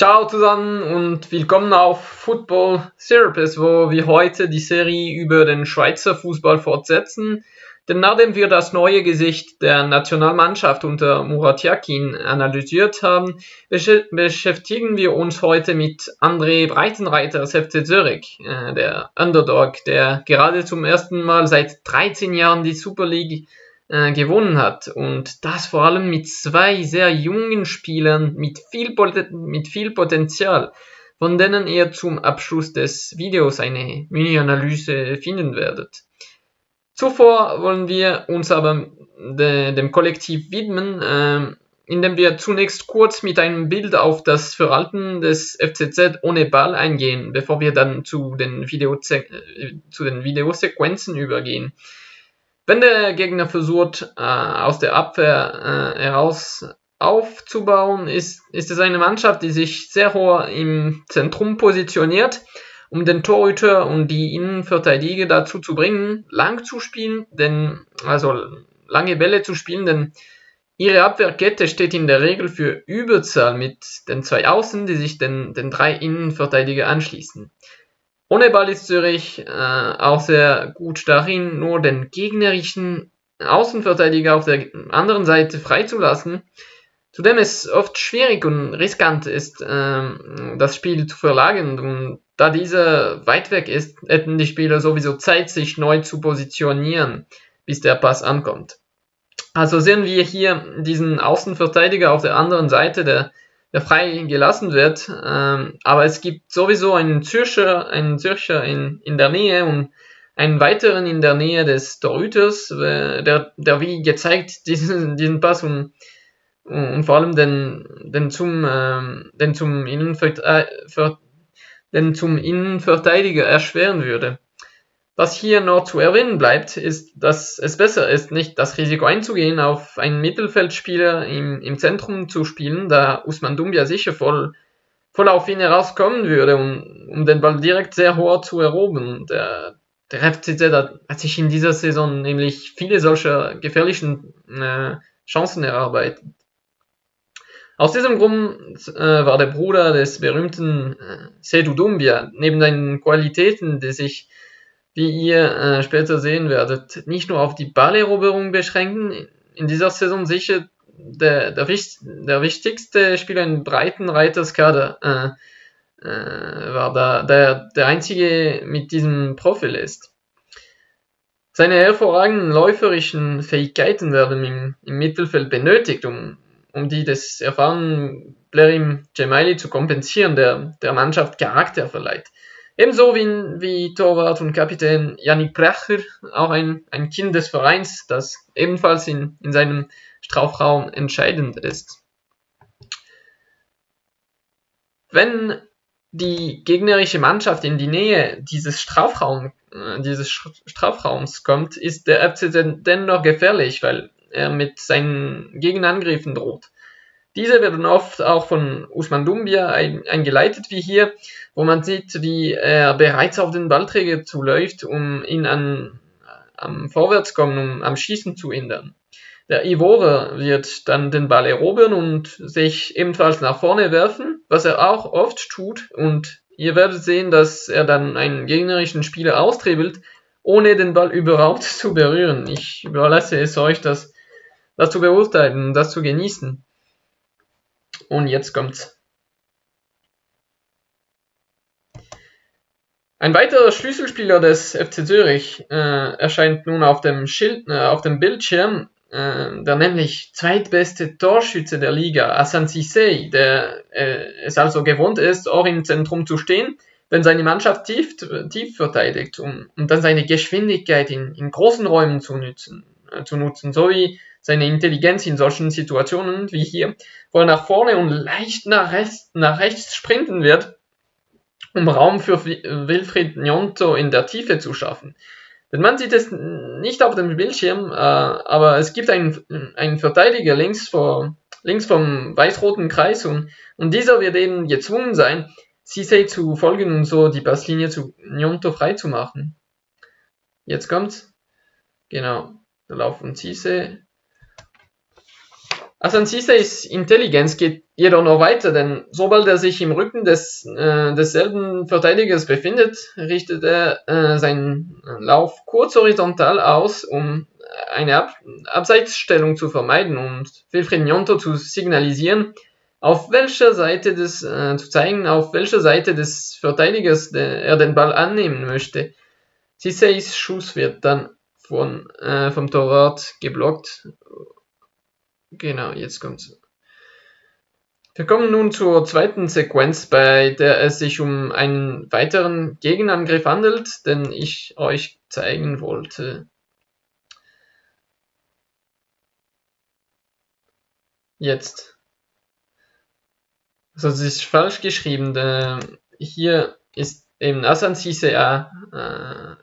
Ciao zusammen und willkommen auf Football Therapist, wo wir heute die Serie über den Schweizer Fußball fortsetzen. Denn nachdem wir das neue Gesicht der Nationalmannschaft unter Murat Yakin analysiert haben, beschäftigen wir uns heute mit André Breitenreiter aus FC Zürich, äh, der Underdog, der gerade zum ersten Mal seit 13 Jahren die Super League äh, gewonnen hat. Und das vor allem mit zwei sehr jungen Spielern mit viel, mit viel Potenzial, von denen ihr zum Abschluss des Videos eine Mini-Analyse finden werdet. Zuvor wollen wir uns aber de, dem Kollektiv widmen, äh, indem wir zunächst kurz mit einem Bild auf das Verhalten des FCZ ohne Ball eingehen, bevor wir dann zu den, Video äh, zu den Videosequenzen übergehen. Wenn der Gegner versucht, äh, aus der Abwehr äh, heraus aufzubauen, ist, ist es eine Mannschaft, die sich sehr hoch im Zentrum positioniert, um den Torhüter und die Innenverteidiger dazu zu bringen, lang zu spielen, denn, also lange Bälle zu spielen, denn ihre Abwehrkette steht in der Regel für Überzahl mit den zwei Außen, die sich den, den drei Innenverteidiger anschließen. Ohne Ball ist Zürich äh, auch sehr gut darin, nur den gegnerischen Außenverteidiger auf der anderen Seite freizulassen, zudem es oft schwierig und riskant ist, äh, das Spiel zu verlagern. Und da dieser weit weg ist, hätten die Spieler sowieso Zeit, sich neu zu positionieren, bis der Pass ankommt. Also sehen wir hier diesen Außenverteidiger auf der anderen Seite, der der frei gelassen wird. Ähm, aber es gibt sowieso einen Zürcher, einen Zürcher in, in der Nähe und einen weiteren in der Nähe des Torhüters, der, der wie gezeigt diesen, diesen Pass und, und vor allem den, den, zum, ähm, den, zum Innenver äh, den zum Innenverteidiger erschweren würde. Was hier noch zu erwähnen bleibt, ist, dass es besser ist, nicht das Risiko einzugehen, auf einen Mittelfeldspieler im, im Zentrum zu spielen, da Usman Dumbia sicher voll, voll auf ihn herauskommen würde, um, um den Ball direkt sehr hoch zu erobern. Der, der FCZ hat, hat sich in dieser Saison nämlich viele solcher gefährlichen äh, Chancen erarbeitet. Aus diesem Grund äh, war der Bruder des berühmten äh, Sedu Dumbia neben seinen Qualitäten, die sich wie ihr äh, später sehen werdet, nicht nur auf die Balleroberung beschränken. In dieser Saison sicher der, der, der wichtigste Spieler im breiten Reiterskader äh, äh, war da, der, der einzige mit diesem Profil ist. Seine hervorragenden läuferischen Fähigkeiten werden im, im Mittelfeld benötigt, um, um die des erfahrenen Blerim Gemaili zu kompensieren, der der Mannschaft Charakter verleiht. Ebenso wie, wie Torwart und Kapitän Yannick Precher, auch ein, ein Kind des Vereins, das ebenfalls in, in seinem Strafraum entscheidend ist. Wenn die gegnerische Mannschaft in die Nähe dieses, Strafraum, äh, dieses Strafraums kommt, ist der FC dennoch gefährlich, weil er mit seinen Gegenangriffen droht. Diese werden oft auch von Usman Dumbia eingeleitet, wie hier, wo man sieht, wie er bereits auf den Ballträger zuläuft, um ihn an, am Vorwärtskommen, um am Schießen zu hindern. Der Ivore wird dann den Ball erobern und sich ebenfalls nach vorne werfen, was er auch oft tut und ihr werdet sehen, dass er dann einen gegnerischen Spieler austribbelt, ohne den Ball überhaupt zu berühren. Ich überlasse es euch, das, das zu beurteilen, das zu genießen. Und jetzt kommt's. Ein weiterer Schlüsselspieler des FC Zürich äh, erscheint nun auf dem, Schild, äh, auf dem Bildschirm, äh, der nämlich zweitbeste Torschütze der Liga, Asan Sissé, der äh, es also gewohnt ist, auch im Zentrum zu stehen, wenn seine Mannschaft tief, tief verteidigt, um, um dann seine Geschwindigkeit in, in großen Räumen zu nutzen, äh, zu nutzen, sowie seine Intelligenz in solchen Situationen wie hier, wo er nach vorne und leicht nach rechts, nach rechts sprinten wird, um Raum für Wilfried Nyonto in der Tiefe zu schaffen. Denn man sieht es nicht auf dem Bildschirm, äh, aber es gibt einen, einen Verteidiger links, vor, links vom weiß-roten Kreis und, und dieser wird eben gezwungen sein, Sisei zu folgen und so die Passlinie zu Nyonto freizumachen. Jetzt kommt's. Genau. Da laufen Sisei Asansiseis Intelligenz geht jedoch noch weiter, denn sobald er sich im Rücken des, äh, desselben Verteidigers befindet, richtet er äh, seinen Lauf kurz horizontal aus, um eine Ab Abseitsstellung zu vermeiden und Wilfried Nyonto zu signalisieren, auf welcher Seite des, äh, zu zeigen, auf welcher Seite des Verteidigers der, er den Ball annehmen möchte. Siseis Schuss wird dann von, äh, vom Torwart geblockt Genau, jetzt kommt's. Wir kommen nun zur zweiten Sequenz, bei der es sich um einen weiteren Gegenangriff handelt, den ich euch zeigen wollte. Jetzt. Also es ist falsch geschrieben. Hier ist eben Asan Sise äh,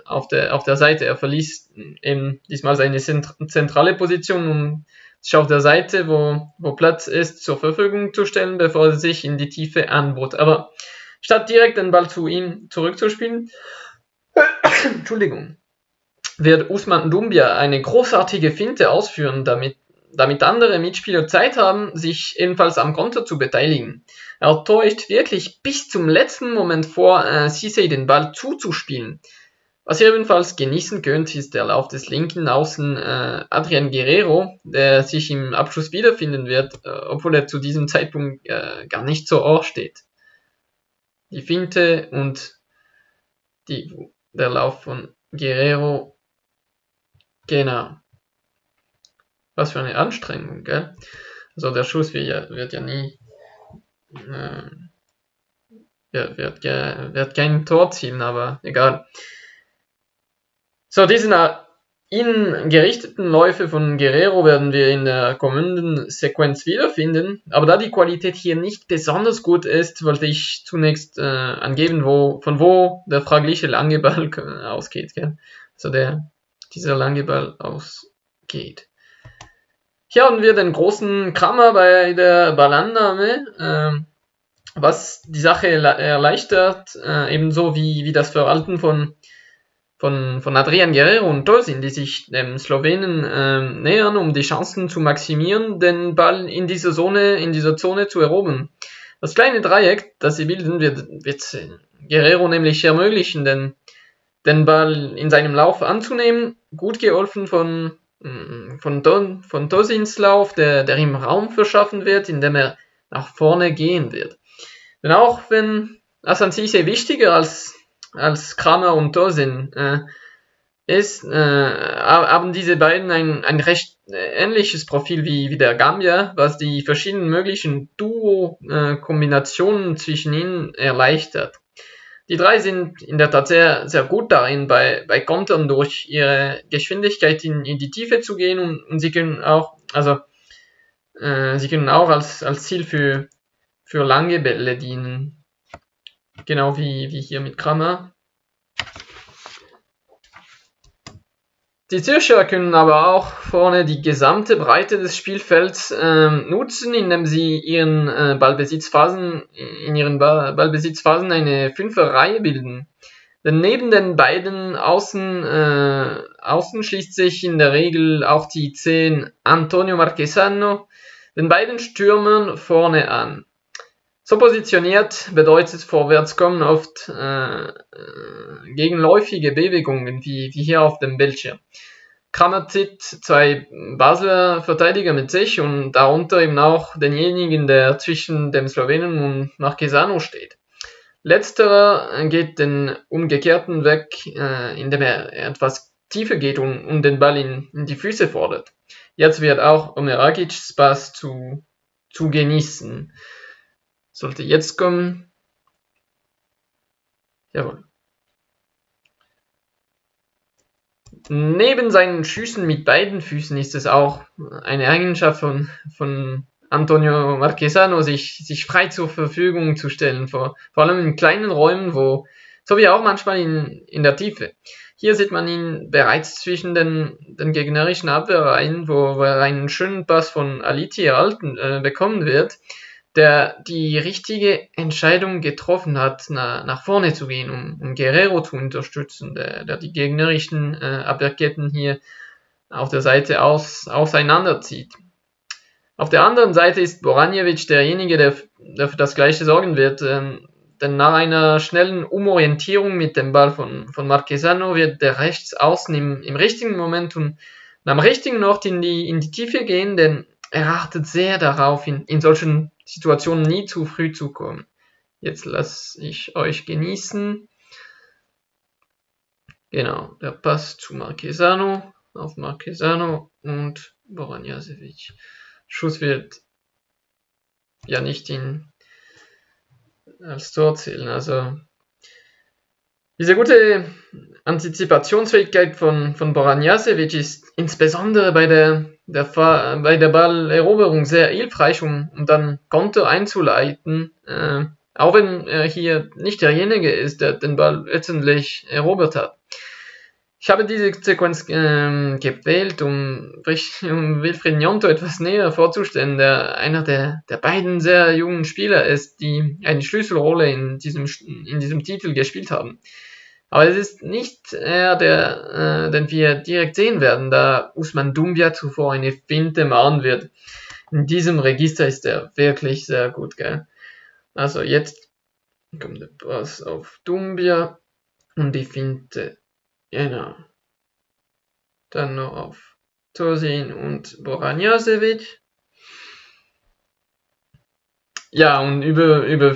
auf, der, auf der Seite. Er verließ eben diesmal seine zentrale Position, um sich auf der Seite, wo, wo Platz ist, zur Verfügung zu stellen, bevor er sich in die Tiefe anbot. Aber statt direkt den Ball zu ihm zurückzuspielen, Entschuldigung, wird Usman Dumbia eine großartige Finte ausführen, damit, damit andere Mitspieler Zeit haben, sich ebenfalls am Konter zu beteiligen. Er täuscht wirklich bis zum letzten Moment vor, äh, Sisei den Ball zuzuspielen. Was ihr ebenfalls genießen könnt, ist der Lauf des linken Außen äh, Adrian Guerrero, der sich im Abschluss wiederfinden wird, äh, obwohl er zu diesem Zeitpunkt äh, gar nicht so Ohr steht. Die Finte und die, der Lauf von Guerrero, genau. Was für eine Anstrengung, gell? Also der Schuss wird ja, wird ja nie, äh, wird, wird, wird kein Tor ziehen, aber egal. So, diese innen gerichteten Läufe von Guerrero werden wir in der kommenden Sequenz wiederfinden, aber da die Qualität hier nicht besonders gut ist, wollte ich zunächst äh, angeben, wo, von wo der fragliche lange Ball ausgeht. Gell? Also der, dieser lange Ball ausgeht. Hier haben wir den großen Krammer bei der Ballannahme, äh, was die Sache erleichtert, äh, ebenso wie, wie das Verhalten von von, von Adrian Guerrero und Tolsin, die sich dem Slowenen äh, nähern, um die Chancen zu maximieren, den Ball in dieser Zone, in dieser Zone zu erobern. Das kleine Dreieck, das sie bilden, wird, wird Guerrero nämlich ermöglichen, den, den Ball in seinem Lauf anzunehmen, gut geholfen von, mm, von, Don, von Tosins Lauf, der, der ihm Raum verschaffen wird, indem er nach vorne gehen wird. Denn auch wenn Asan Sise wichtiger als als Kramer und Tosin äh, ist, äh, haben diese beiden ein, ein recht äh, ähnliches Profil wie, wie der Gambia, was die verschiedenen möglichen Duo-Kombinationen äh, zwischen ihnen erleichtert. Die drei sind in der Tat sehr, sehr gut darin, bei, bei Kontern durch ihre Geschwindigkeit in, in die Tiefe zu gehen und, und sie können auch, also äh, sie können auch als, als Ziel für, für lange Bälle dienen. Genau wie, wie hier mit Kramer. Die Zürcher können aber auch vorne die gesamte Breite des Spielfelds ähm, nutzen, indem sie ihren äh, Ballbesitzphasen, in ihren Ball Ballbesitzphasen eine Fünferreihe bilden. Denn neben den beiden Außen, äh, Außen schließt sich in der Regel auch die 10 Antonio Marquesano den beiden Stürmern vorne an. So positioniert bedeutet Vorwärtskommen oft äh, gegenläufige Bewegungen, wie, wie hier auf dem Bildschirm. Kramer zieht zwei Basler Verteidiger mit sich und darunter eben auch denjenigen, der zwischen dem Slowenen und Marquesano steht. Letzterer geht den umgekehrten Weg, äh, indem er etwas tiefer geht und, und den Ball in, in, die Füße fordert. Jetzt wird auch Omeragics Pass zu, zu genießen. Sollte jetzt kommen. Jawohl. Neben seinen Schüssen mit beiden Füßen ist es auch eine Eigenschaft von, von Antonio Marquesano, sich, sich frei zur Verfügung zu stellen, vor, vor allem in kleinen Räumen, wo, so wie auch manchmal in, in der Tiefe. Hier sieht man ihn bereits zwischen den, den gegnerischen Abwehrreihen, wo, wo er einen schönen Pass von Aliti erhalten äh, bekommen wird der die richtige Entscheidung getroffen hat, na, nach vorne zu gehen, um, um Guerrero zu unterstützen, der, der die gegnerischen äh, Abwehrketten hier auf der Seite aus, auseinanderzieht. Auf der anderen Seite ist Boranjevic derjenige, der, der für das Gleiche sorgen wird. Ähm, denn nach einer schnellen Umorientierung mit dem Ball von, von Marquesano wird der Rechtsaußen im, im richtigen Moment und am richtigen Ort in die, in die Tiefe gehen, denn er achtet sehr darauf, in, in solchen Situationen nie zu früh zu kommen. Jetzt lasse ich euch genießen. Genau, der Pass zu Marquesano, auf Marquesano und Boran Jasevic. Schuss wird ja nicht in, als Tor zählen. Also diese gute Antizipationsfähigkeit von, von Boran Jasevic ist insbesondere bei der, der, bei der Balleroberung sehr hilfreich, um, um dann Konto einzuleiten. Äh, auch wenn er hier nicht derjenige ist, der den Ball letztendlich erobert hat. Ich habe diese Sequenz ähm, gewählt, um, um Wilfried Njonto etwas näher vorzustellen, der einer der, der beiden sehr jungen Spieler ist, die eine Schlüsselrolle in diesem, in diesem Titel gespielt haben. Aber es ist nicht er, der, äh, den wir direkt sehen werden, da Usman Dumbia zuvor eine Finte machen wird. In diesem Register ist er wirklich sehr gut, gell? Also jetzt kommt der Pass auf Dumbia und die Finte. Genau. Dann noch auf Tosin und Boranjasevic. Ja, und über, über,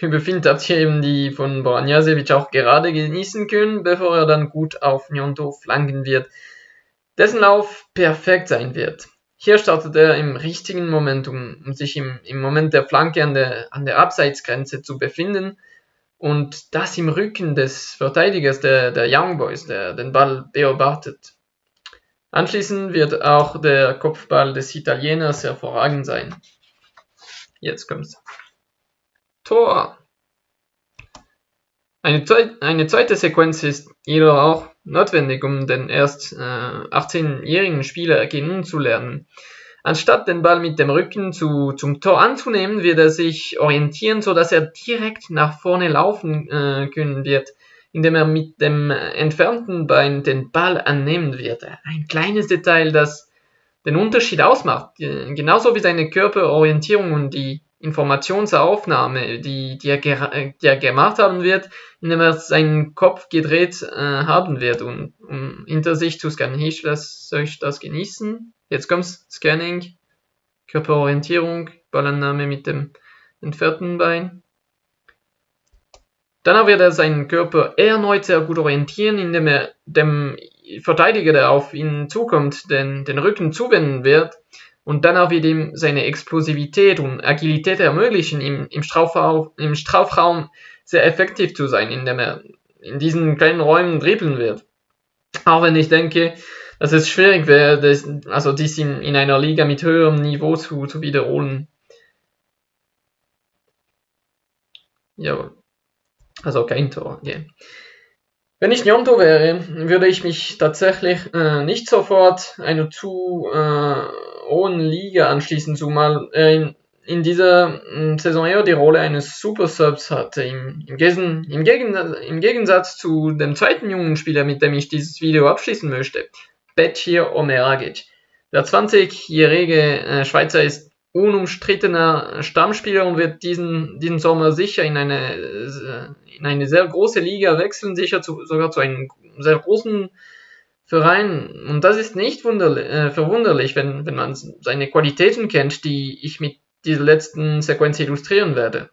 über Finte habt ihr eben die von Boranjasevic auch gerade genießen können, bevor er dann gut auf Nyonto flanken wird. Dessen Lauf perfekt sein wird. Hier startet er im richtigen Moment, um, um sich im, im, Moment der Flanke an der, an der Abseitsgrenze zu befinden und das im Rücken des Verteidigers der, der Young Boys, der den Ball beobachtet. Anschließend wird auch der Kopfball des Italieners hervorragend sein. Jetzt kommt's. Tor! Eine, eine zweite Sequenz ist jedoch auch notwendig, um den erst äh, 18-jährigen Spieler kennenzulernen. Anstatt den Ball mit dem Rücken zu, zum Tor anzunehmen, wird er sich orientieren, so dass er direkt nach vorne laufen äh, können wird, indem er mit dem entfernten Bein den Ball annehmen wird. Ein kleines Detail, das den Unterschied ausmacht, äh, genauso wie seine Körperorientierung und die Informationsaufnahme, die, die, er, die er gemacht haben wird, indem er seinen Kopf gedreht äh, haben wird, um, um hinter sich zu scannen. Ich lasse euch das genießen. Jetzt kommt's, Scanning, Körperorientierung, Ballannahme mit dem entfernten Bein. Danach wird er seinen Körper erneut sehr gut orientieren, indem er dem Verteidiger, der auf ihn zukommt, den, den Rücken zuwenden wird und dann auch wieder seine Explosivität und Agilität ermöglichen, im Strafraum, im Strafraum sehr effektiv zu sein, indem er in diesen kleinen Räumen dribbeln wird. Auch wenn ich denke, dass es schwierig wäre, das, also dies in, in einer Liga mit höherem Niveau zu, zu wiederholen. Ja, also kein Tor. Yeah. Wenn ich Nyonto wäre, würde ich mich tatsächlich äh, nicht sofort einer zu äh, hohen Liga anschließen, zumal er in, in dieser hm, Saison eher die Rolle eines Super Subs hatte. Im, im, Gesen, im, Gegensatz, Im Gegensatz zu dem zweiten jungen Spieler, mit dem ich dieses Video abschließen möchte, Betchir Omeragic. Der 20-jährige äh, Schweizer ist unumstrittener Stammspieler und wird diesen, diesen Sommer sicher in eine, in eine sehr große Liga wechseln, sicher zu, sogar zu einem sehr großen Verein. Und das ist nicht äh, verwunderlich, wenn, wenn man seine Qualitäten kennt, die ich mit dieser letzten Sequenz illustrieren werde.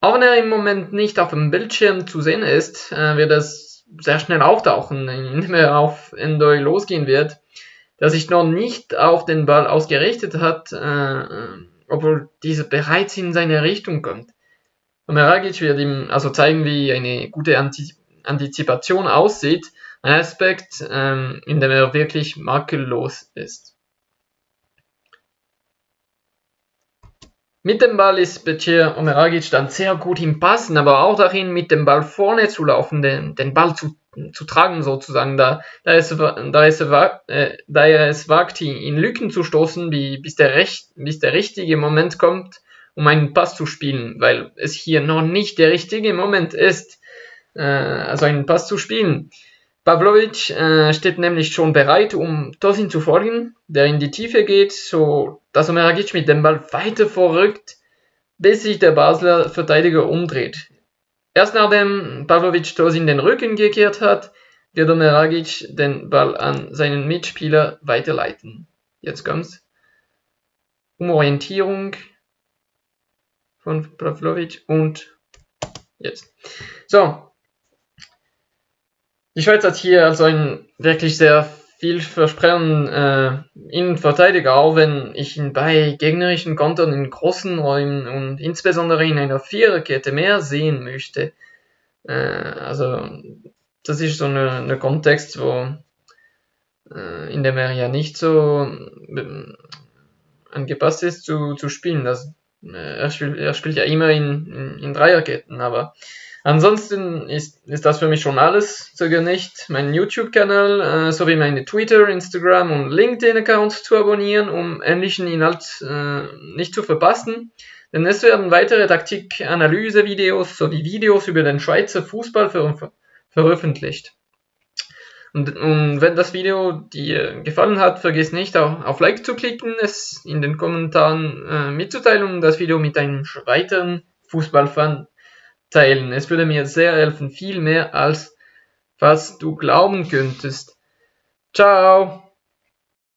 Auch wenn er im Moment nicht auf dem Bildschirm zu sehen ist, äh, wird es sehr schnell auftauchen, indem er auf Endoy losgehen wird, der sich noch nicht auf den Ball ausgerichtet hat, äh, obwohl dieser bereits in seine Richtung kommt. Omeragic wird ihm also zeigen, wie eine gute Antizipation aussieht, ein Aspekt, ähm, in dem er wirklich makellos ist. Mit dem Ball ist Becir Omeragic dann sehr gut im Passen, aber auch darin, mit dem Ball vorne zu laufen, den, den Ball zu, zu tragen sozusagen, da, da, es, da, es, äh, da er es wagt, in Lücken zu stoßen, bis, der recht, bis der richtige Moment kommt, um einen Pass zu spielen, weil es hier noch nicht der richtige Moment ist, äh, also einen Pass zu spielen. Pavlovic äh, steht nämlich schon bereit, um Tosin zu folgen, der in die Tiefe geht, so dass Omeragic mit dem Ball weiter vorrückt, bis sich der Basler Verteidiger umdreht. Erst nachdem Pavlovic Tosin den Rücken gekehrt hat, wird Omeragic den Ball an seinen Mitspieler weiterleiten. Jetzt kommt's. Umorientierung von Pavlovic und jetzt. So. Die Schweiz hat hier also einen wirklich sehr vielversprechenden äh, Innenverteidiger, auch wenn ich ihn bei gegnerischen Kontern in großen Räumen und insbesondere in einer Viererkette mehr sehen möchte. Äh, also das ist so eine Kontext, wo äh, in dem er ja nicht so äh, angepasst ist zu, zu spielen. Das, äh, er, spielt, er spielt ja immer in, in, in Dreierketten, aber ansonsten ist, ist das für mich schon alles. Zöger nicht, meinen YouTube-Kanal äh, sowie meine Twitter, Instagram und LinkedIn-Accounts zu abonnieren, um ähnlichen Inhalt äh, nicht zu verpassen. Denn es werden weitere Taktik-Analyse-Videos sowie Videos über den Schweizer Fußball ver veröffentlicht. Und, und, wenn das Video dir gefallen hat, vergiss nicht auf, auf Like zu klicken, es in den Kommentaren äh, mitzuteilen und das Video mit einem weiteren Fußballfan teilen. Es würde mir sehr helfen, viel mehr als was du glauben könntest. Ciao!